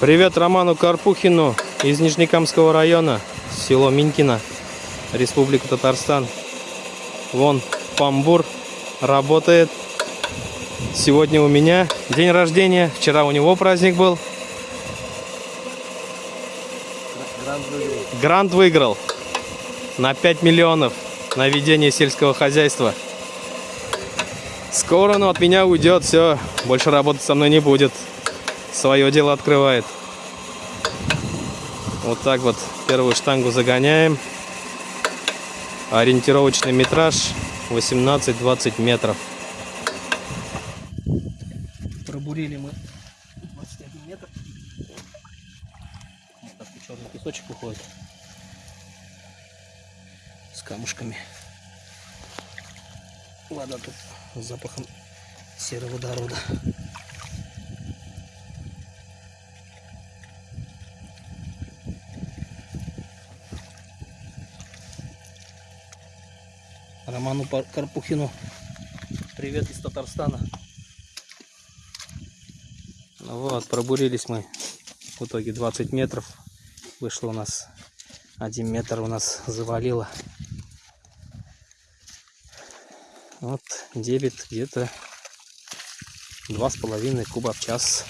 Привет Роману Карпухину из Нижнекамского района, село Минькино, Республика Татарстан. Вон Памбур работает. Сегодня у меня день рождения, вчера у него праздник был. Грант выиграл на 5 миллионов на ведение сельского хозяйства. Скоро он от меня уйдет, все, больше работать со мной не будет. Свое дело открывает. Вот так вот первую штангу загоняем. Ориентировочный метраж 18-20 метров. Пробурили мы 21 метр. Вот черный песочек уходит. С камушками. Вода тут с запахом сероводорода. Роману Карпухину привет из Татарстана. Ну Вот, пробурились мы в итоге 20 метров. Вышло у нас 1 метр у нас завалило. Вот дебет где-то два с половиной куба в час.